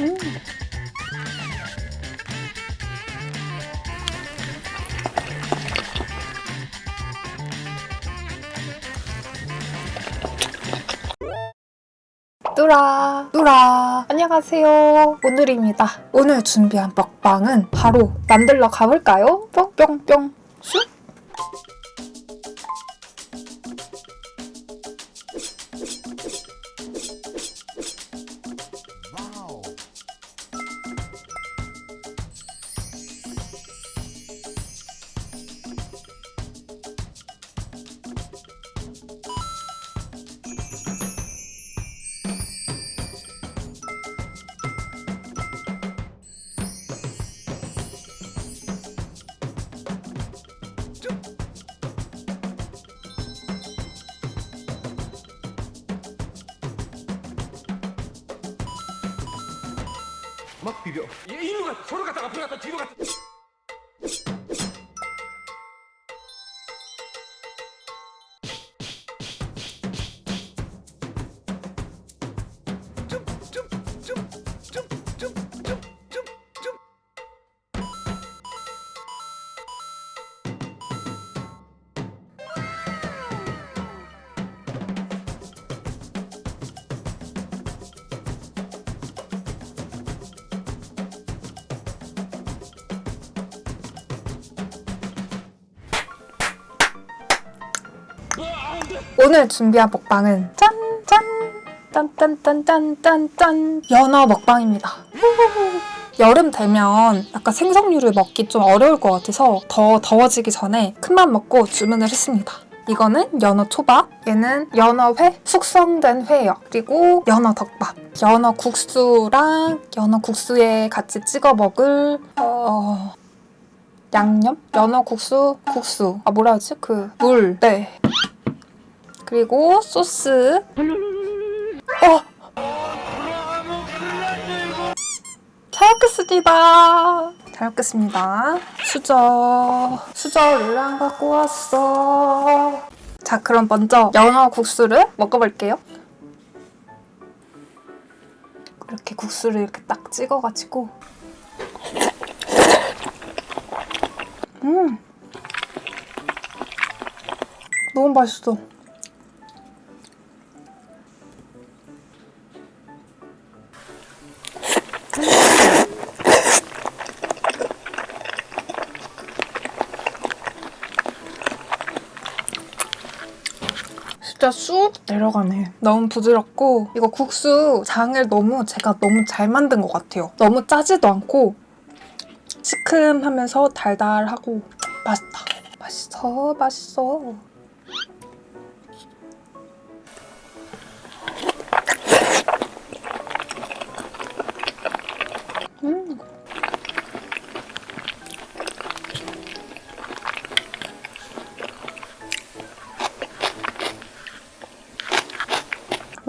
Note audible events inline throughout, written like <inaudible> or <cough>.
음. 뚜라 뚜라 안녕하세요 오늘입니다 오늘 준비한 먹방은 바로 만들러 가볼까요? 뿅뿅뿅 슉 막 비벼. 얘 이리로 갔다, 저로 갔다, 앞으로 갔다, 뒤로 갔다. 오늘 준비한 먹방은 짠! 짠! 짠짠짠짠짠짠 연어 먹방입니다. <laughs> 여름 되면 약간 생선류를 먹기 좀 어려울 것 같아서 더 더워지기 전에 큰맘 먹고 주문을 했습니다. 이거는 연어 초밥, 얘는 연어회, 숙성된 회요. 그리고 연어 덮밥, 연어 국수랑 연어 국수에 같이 찍어 먹을 어... 양념? 연어 국수, 국수. 아 뭐라 하지? 그 물. 네. 그리고 소스. 어! 잘 먹겠습니다. 잘 먹겠습니다. 수저. 수저를 안 갖고 왔어. 자, 그럼 먼저 연어 국수를 먹어볼게요. 이렇게 국수를 이렇게 딱 찍어가지고. 음! 너무 맛있어. 진짜 쑥 내려가네. 너무 부드럽고 이거 국수 장을 너무 제가 너무 잘 만든 것 같아요. 너무 짜지도 않고 시큼하면서 달달하고 맛있다. 맛있어, 맛있어.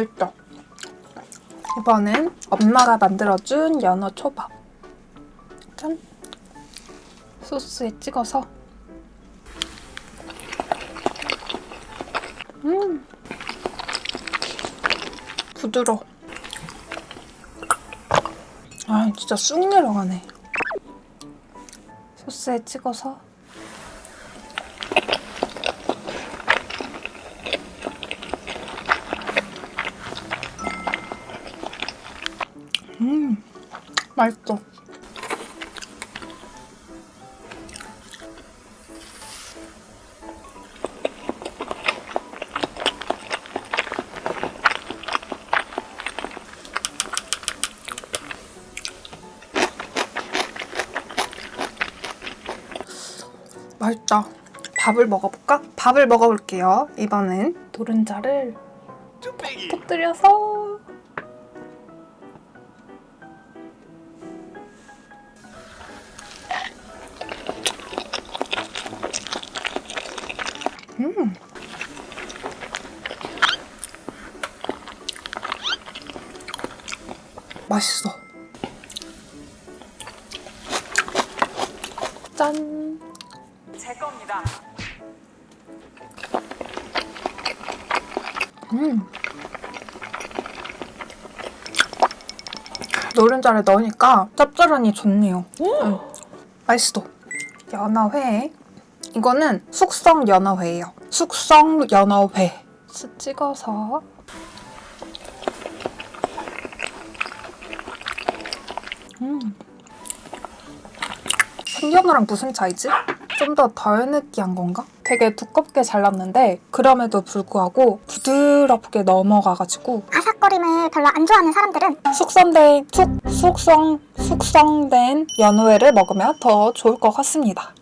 맛있다. 이번엔 엄마가 만들어준 연어 초밥. 짠! 소스에 찍어서. 음! 부드러워. 아, 진짜 쑥 내려가네. 소스에 찍어서. 맛있어. 맛있다. 밥을 먹어볼까? 밥을 먹어볼게요. 이번엔 노른자를. 터뜨려서 맛있어. 짠. 제 겁니다. 음. 노른자를 넣으니까 짭짤하니 좋네요. 음, 맛있어. 연어회. 이거는 숙성 연어회예요. 숙성 연어회. 스 찍어서 음. 생연어랑 무슨 차이지? 좀 더 덜 느끼한 건가? 되게 두껍게 잘랐는데 그럼에도 불구하고 부드럽게 넘어가가지고 아삭거림을 별로 안 좋아하는 사람들은 숙성된 숙 숙성 숙성된 연어회를 먹으면 더 좋을 것 같습니다.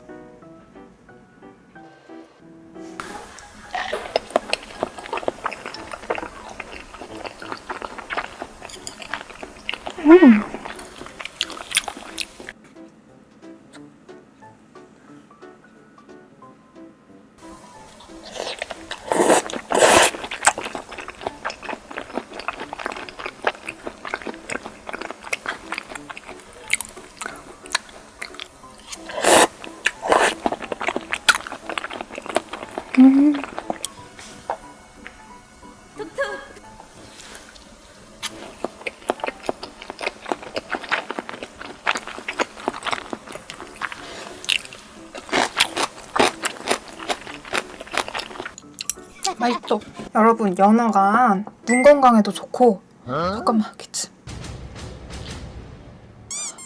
맛있죠? 여러분 연어가 눈 건강에도 좋고 잠깐만 기침.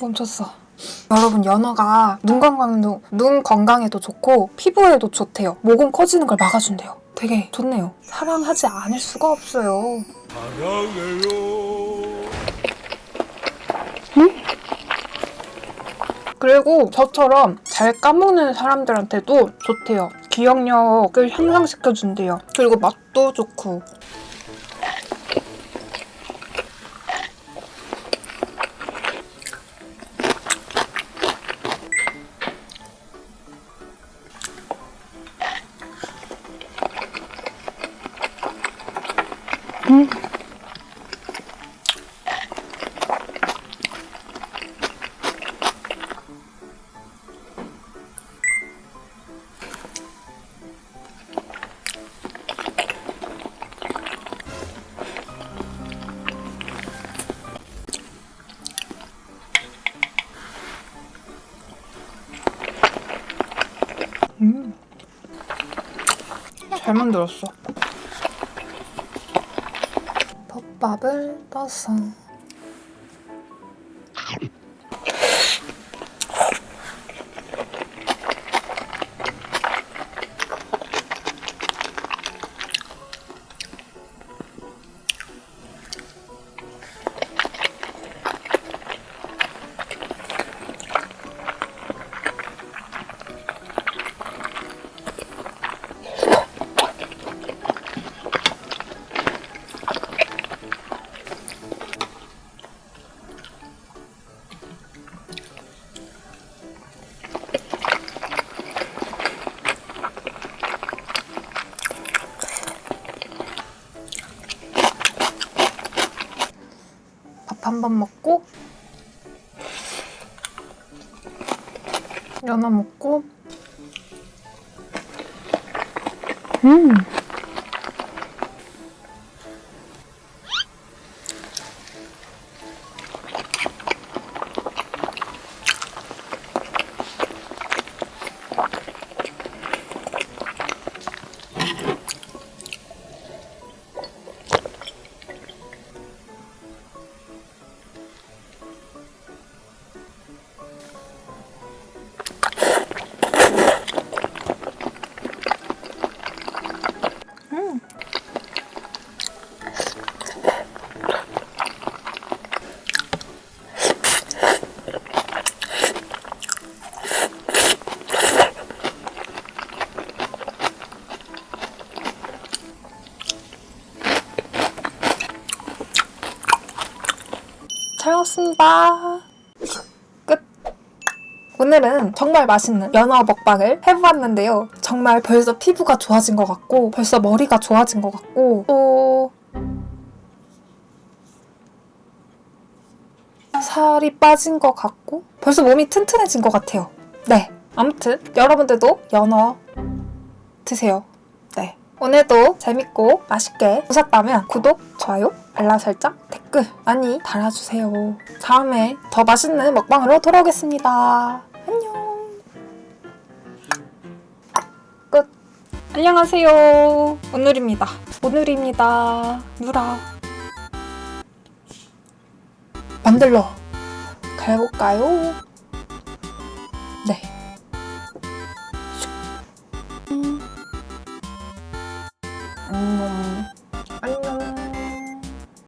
멈췄어. 여러분 연어가 눈 건강에도 눈 건강에도 좋고 피부에도 좋대요. 모공 커지는 걸 막아준대요. 되게 좋네요. 사랑하지 않을 수가 없어요. 그리고 저처럼 잘 까먹는 사람들한테도 좋대요. 기억력을 향상시켜준대요. 그리고 맛도 좋고. 잘 만들었어. 덮밥을 떠서 밥 한 번 먹고 연어 먹고. 음 잘 먹습니다. 끝. 오늘은 정말 맛있는 연어 먹방을 해보았는데요. 정말 벌써 피부가 좋아진 것 같고 벌써 머리가 좋아진 것 같고 또 살이 빠진 것 같고 벌써 몸이 튼튼해진 것 같아요. 네. 아무튼 여러분들도 연어 드세요. 네. 오늘도 재밌고 맛있게 보셨다면 구독, 좋아요, 알람 설정, 댓글 많이 달아주세요. 다음에 더 맛있는 먹방으로 돌아오겠습니다. 안녕. 끝. 안녕하세요. 오늘입니다. 오늘입니다. 누라. 만들러 가볼까요?